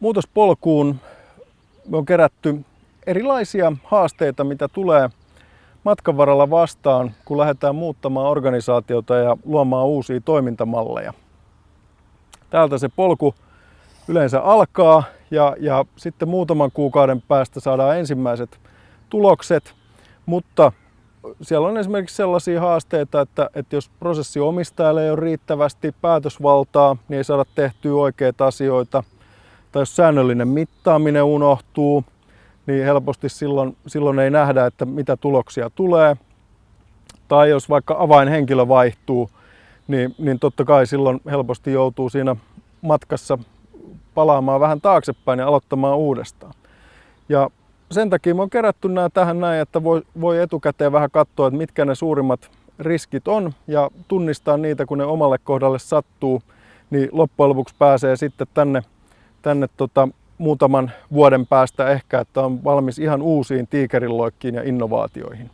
muutospolkuun on kerätty erilaisia haasteita, mitä tulee matkan varrella vastaan, kun lähdetään muuttamaan organisaatiota ja luomaan uusia toimintamalleja. Täältä se polku yleensä alkaa ja, ja sitten muutaman kuukauden päästä saadaan ensimmäiset tulokset, mutta siellä on esimerkiksi sellaisia haasteita, että, että jos prosessiomistajalle ei ole riittävästi päätösvaltaa, niin ei saada tehtyä oikeita asioita. Tai jos säännöllinen mittaaminen unohtuu, niin helposti silloin, silloin ei nähdä, että mitä tuloksia tulee. Tai jos vaikka avainhenkilö vaihtuu, niin, niin totta kai silloin helposti joutuu siinä matkassa palaamaan vähän taaksepäin ja aloittamaan uudestaan. Ja sen takia me on kerätty nämä tähän näin, että voi, voi etukäteen vähän katsoa, että mitkä ne suurimmat riskit on ja tunnistaa niitä, kun ne omalle kohdalle sattuu, niin loppujen lopuksi pääsee sitten tänne, tänne tota, muutaman vuoden päästä ehkä, että on valmis ihan uusiin tiikerilloikkiin ja innovaatioihin.